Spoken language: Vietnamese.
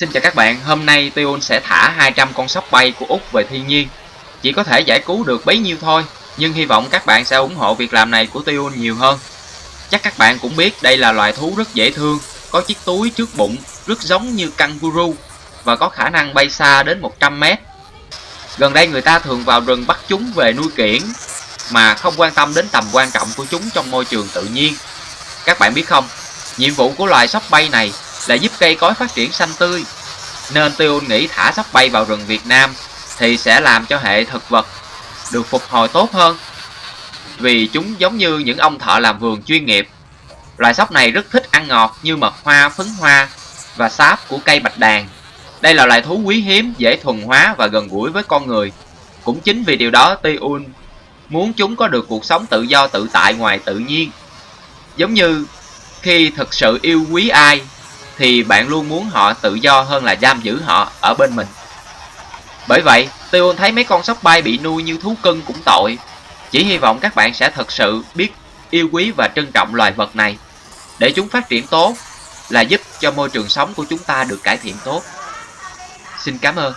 Xin chào các bạn, hôm nay Tion sẽ thả 200 con sóc bay của Úc về thiên nhiên. Chỉ có thể giải cứu được bấy nhiêu thôi, nhưng hy vọng các bạn sẽ ủng hộ việc làm này của Tion nhiều hơn. Chắc các bạn cũng biết đây là loài thú rất dễ thương, có chiếc túi trước bụng rất giống như kangaroo và có khả năng bay xa đến 100 mét. Gần đây người ta thường vào rừng bắt chúng về nuôi kiển mà không quan tâm đến tầm quan trọng của chúng trong môi trường tự nhiên. Các bạn biết không, nhiệm vụ của loài sóc bay này là giúp cây cối phát triển xanh tươi. Nên Tiêu nghĩ thả sóc bay vào rừng Việt Nam thì sẽ làm cho hệ thực vật được phục hồi tốt hơn. Vì chúng giống như những ông thợ làm vườn chuyên nghiệp. Loài sóc này rất thích ăn ngọt như mật hoa, phấn hoa và sáp của cây bạch đàn. Đây là loài thú quý hiếm, dễ thuần hóa và gần gũi với con người. Cũng chính vì điều đó Tiun muốn chúng có được cuộc sống tự do tự tại ngoài tự nhiên. Giống như khi thực sự yêu quý ai thì bạn luôn muốn họ tự do hơn là giam giữ họ ở bên mình. Bởi vậy, Tiêu thấy mấy con sóc bay bị nuôi như thú cưng cũng tội. Chỉ hy vọng các bạn sẽ thật sự biết yêu quý và trân trọng loài vật này. Để chúng phát triển tốt là giúp cho môi trường sống của chúng ta được cải thiện tốt. Xin cảm ơn.